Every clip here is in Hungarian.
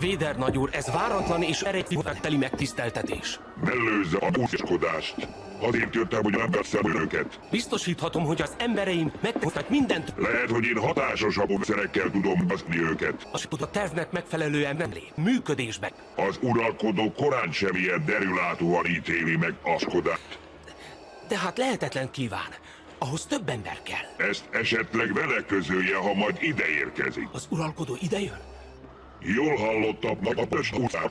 Véder nagyúr, ez váratlan és teli megtiszteltetés. Mellőzze a búskodást. Azért jöttem, hogy megveszem önöket. Biztosíthatom, hogy az embereim megtesznek mindent. Lehet, hogy én hatásosabb szerekkel tudom baszni őket. A a tervnek megfelelően nem lép. Működésben. Az uralkodó korán sem ilyen derülátóan ítéli meg Askodást. De hát lehetetlen kíván. Ahhoz több ember kell. Ezt esetleg vele közölje, ha majd ide érkezik. Az uralkodó idejön? Jól hallottam a Pöst után,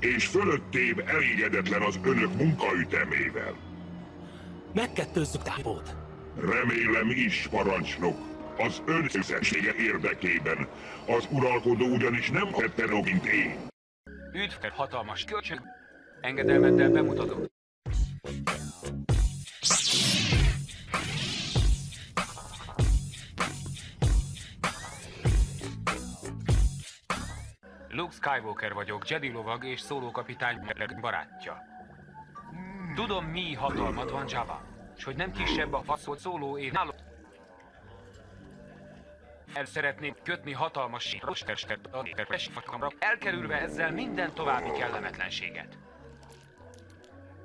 és fölöttém elégedetlen az önök munkaütemével. Megkettőzzük tábót. Remélem is, parancsnok. Az ön érdekében. Az uralkodó ugyanis nem tette mint én. Üdv, hatalmas kölcsön. Engedelmeddel bemutatom. Skywalker vagyok, Jedi lovag és szólókapitány barátja. Tudom, mi hatalmad van Java, és hogy nem kisebb a faszolt szóló és náló... El szeretném kötni hatalmas rostestet a fakamra, elkerülve ezzel minden további kellemetlenséget.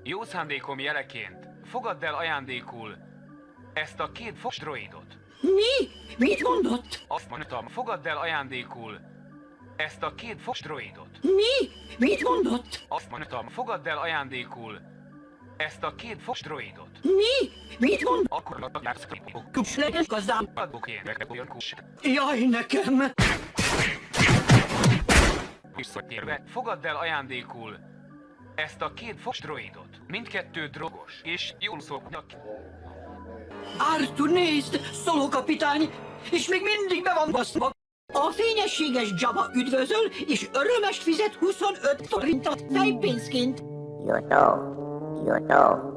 Jó szándékom jeleként fogadd el ajándékul ezt a két fos droidot. Mi? Mit mondott? Azt mondtam, fogadd el ajándékul ezt a két fos droidot. Mi? Mit mondott? Azt mondtam, fogadd el ajándékul ezt a két fos droidot. Mi? Mit mond? Akkor a Kusleges gazdám. Adok én olyan kus. Jaj, nekem! Visszatérve, fogadd el ajándékul ezt a két fos droidot. Mindkettő drogos, és jól szoknak. Arthur, nézd! Szolókapitány! És még mindig be van baszva! A fényességes Jabba üdvözöl, és örömest fizet 25 forintot fejpénzként. Jutó, jutó.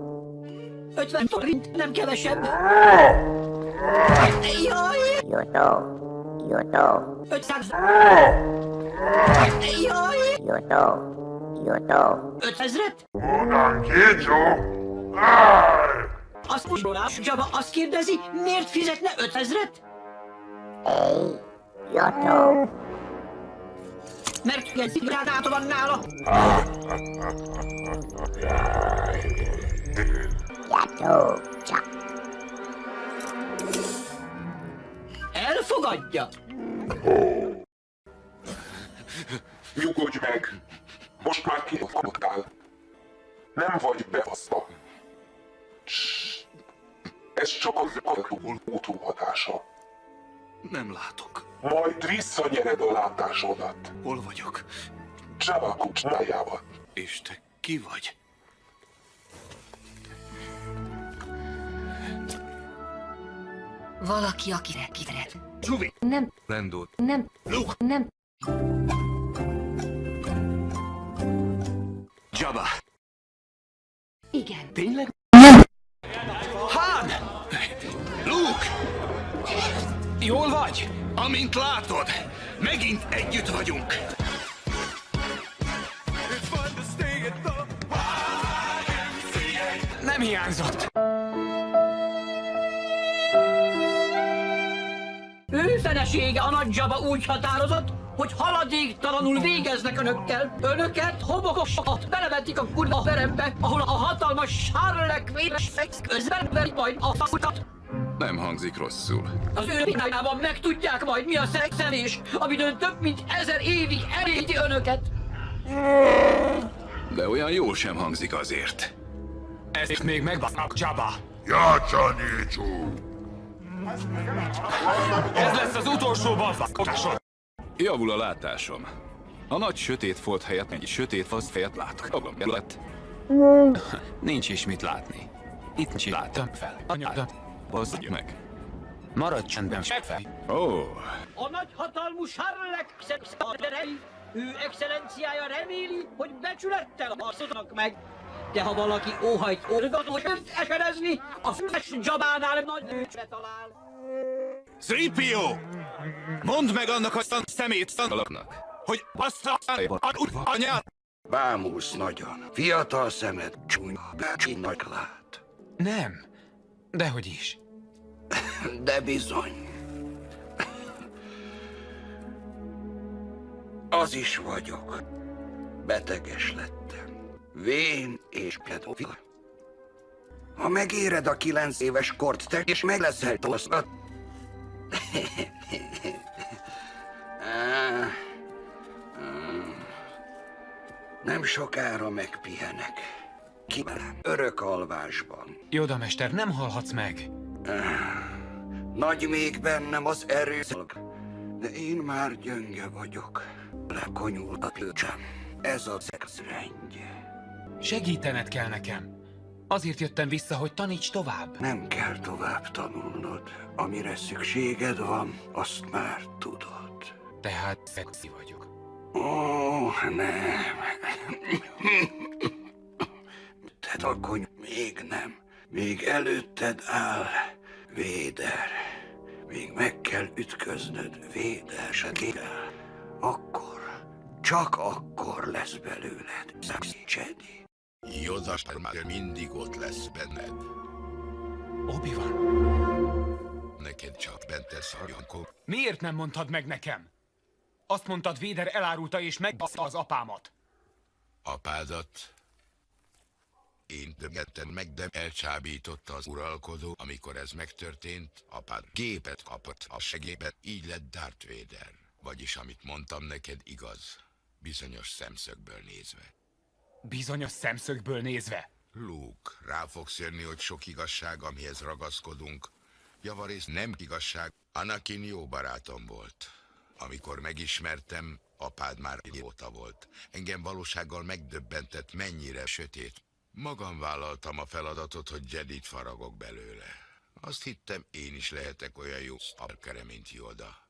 50 forint, nem kevesebb. Jaj! Jutó, jutó. 500. Jaj! Jutó, jutó. 5000-et? Honnan kécsó? Azt most Jabba azt kérdezi, miért fizetne 5000-et? Éj, jutó. Mert ilyen szigránáta van nála. Jutó, csak. Elfogadja. Nyugodj meg! Most már kifogadtál. Nem vagy bevaszva. Ez csak az alkohol hatása. Nem látok. Majd visszanyered a látásodat. Hol vagyok? Java kucsnájában. És te ki vagy? Valaki, akire kivered. Zsuvi! Nem, Lendó. nem, Luke! nem. Jabba! Igen. Tényleg? Jól vagy? Amint látod, megint együtt vagyunk. Nem hiányzott. Ő felesége a nagy Jabba úgy határozott, hogy haladéktalanul végeznek önökkel. Önöket, homokosokat belevetik a kurva terembe, ahol a hatalmas sárlek véres közben veri majd a faszukat. Nem hangzik rosszul. Az ő pinájában megtudják majd mi a szexelés, amitől több mint ezer évig elégti önöket. De olyan jól sem hangzik azért. Ezt még megbasznak, Jabba. Játszani, csú! Ez lesz az utolsó balfakosod. Javul a látásom. A nagy sötét folt helyett egy sötét fasz fejet látok. Magam lett. Nincs is mit látni. Itt nincs láttam fel. Anyada. Bazdj meg. Maradj csendben, sefe. Ó, oh, A nagy hatalmú sárlek szexaderei, ő excellenciája reméli, hogy becsülettel harcolnak meg. De ha valaki óhajt orgatót eserezni, a füles Jabánál nagy nőcsre talál. Szripió! Mondd meg annak a szan szemét szanalaknak, hogy azt a anyát! Bámulsz nagyon. Fiatal szemed csúnya, nagy lát. Nem. Dehogy is. De bizony. Az is vagyok. Beteges lettem. Vén és pedofil. Ha megéred a kilenc éves kort, te és meg leszel mm. Nem sokára megpihenek. Kimerem örök alvásban. Jóda mester, nem halhatsz meg. Nagy még bennem az erőszak, de én már gyönge vagyok. Lekonyul a plöcsem. Ez a szex rendje. Segítened kell nekem. Azért jöttem vissza, hogy taníts tovább. Nem kell tovább tanulnod. Amire szükséged van, azt már tudod. Tehát szexi vagyok. Ó, nem. Te a kony... Még nem. Még előtted áll. Véder. Még meg kell ütköznöd Véder segélyel. Akkor, csak akkor lesz belőled Jedi. Yoda már mindig ott lesz benned. obi van. Neked csak bente szarjankor. Miért nem mondtad meg nekem? Azt mondtad, Véder elárulta és megbassza az apámat. Apádat én többetten meg, de elcsábította az uralkodó, amikor ez megtörtént, apád gépet kapott a segébe, így lett Darth Vader. Vagyis amit mondtam neked igaz, bizonyos szemszögből nézve. Bizonyos szemszögből nézve. Luke, rá fogsz jönni, hogy sok igazság, amihez ragaszkodunk. Javarész nem igazság, Anakin jó barátom volt. Amikor megismertem, apád már idióta volt. Engem valósággal megdöbbentett, mennyire sötét. Magam vállaltam a feladatot, hogy Jedit faragok belőle. Azt hittem, én is lehetek olyan jó stalkere, mint Yoda.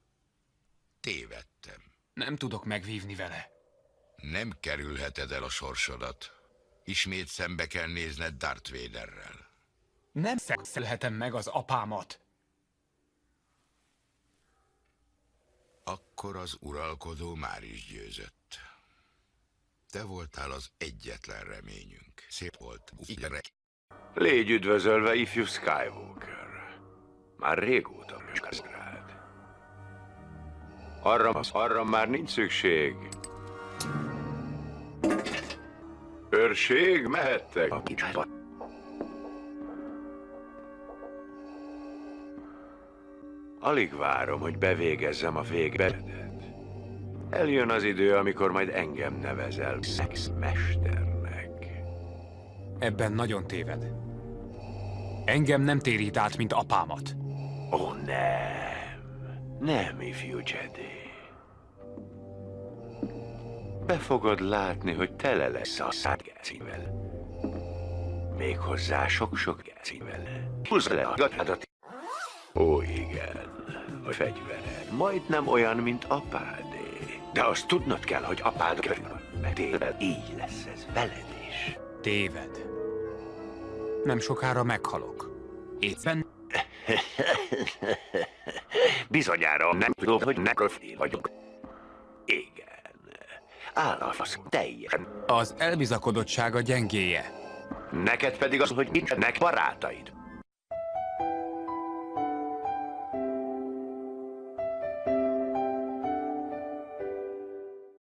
Tévedtem. Nem tudok megvívni vele. Nem kerülheted el a sorsodat. Ismét szembe kell nézned Darth Vaderrel. Nem szexelhetem meg az apámat. Akkor az uralkodó már is győzött. Te voltál az egyetlen reményünk. Szép volt. Így Légy üdvözölve, ifjú Skywalker. Már régóta büszkész rád. Arra, arra már nincs szükség. Őrség, mehettek. A kicsába. Alig várom, hogy bevégezzem a végberedet. Eljön az idő, amikor majd engem nevezel szexmesternek. Ebben nagyon téved. Engem nem térít át, mint apámat. Ó, nem. Nem, ifjú Jedi. Be fogod látni, hogy tele lesz a szárgácivel. Méghozzá sok-sok gácivel. Húzd le a gatádat. Ó, igen. A fegyvered majdnem olyan, mint apádé. De azt tudnod kell, hogy apád meg tényleg így lesz ez veled is. Téved. Nem sokára meghalok. Éppen Bizonyára nem tudom, hogy nekrofil vagyok. Igen. Áll a fasz teljesen. az elbizakodottsága gyengéje. Neked pedig az, hogy nincsenek barátaid.